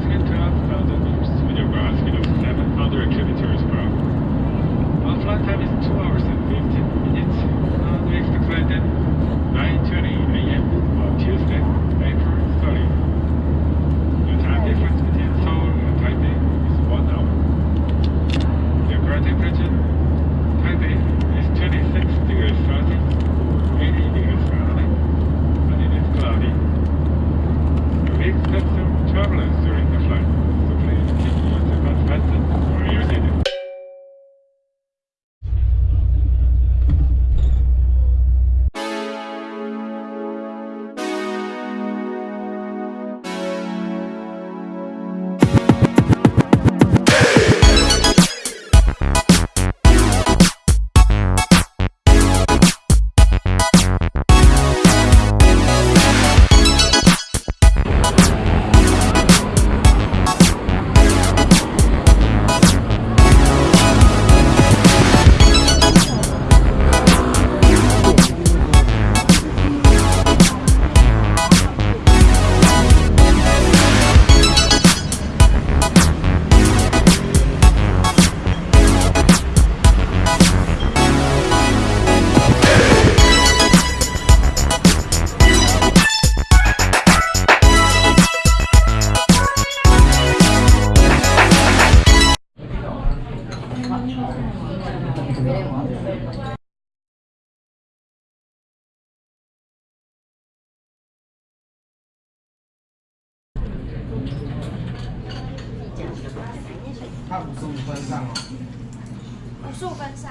cruising into 五十五分上哦，五十五分上。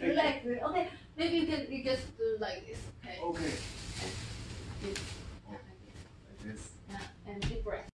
Relax. Okay, maybe you can you just do uh, like this. Okay. Okay. Yeah, and deep breath.